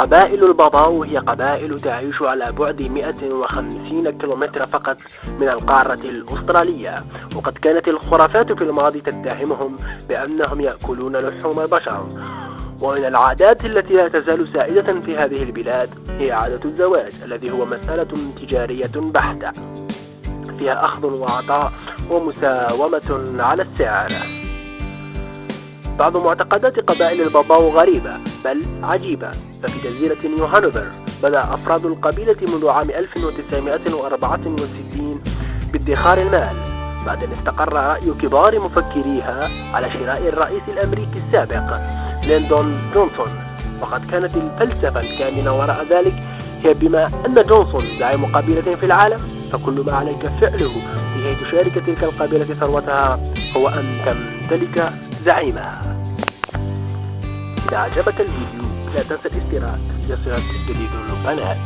قبائل الباباو هي قبائل تعيش على بعد 150 كيلومتر فقط من القارة الأسترالية. وقد كانت الخرافات في الماضي تتهمهم بأنهم يأكلون لحوم البشر. ومن العادات التي لا تزال سائدة في هذه البلاد هي عادة الزواج الذي هو مسألة تجارية بحتة. فيها أخذ وعطاء ومساومة على السعر. بعض معتقدات قبائل البابوا غريبة بل عجيبة. ففي جزيرة نيو هانوفر بدأ أفراد القبيلة منذ عام 1964 بادخار المال. بعد أن استقر رأي كبار مفكريها على شراء الرئيس الأمريكي السابق ليندون جونسون. وقد كانت الفلسفة الكامنة وراء ذلك هي بما أن جونسون زعيم قبيلة في العالم. فكل ما عليك فعله لكي تشارك تلك القبيلة ثروتها هو أن تمتلك زعيمها إذا عجبك الفيديو لا تنسى الاشتراك ليصلك جديد القناة.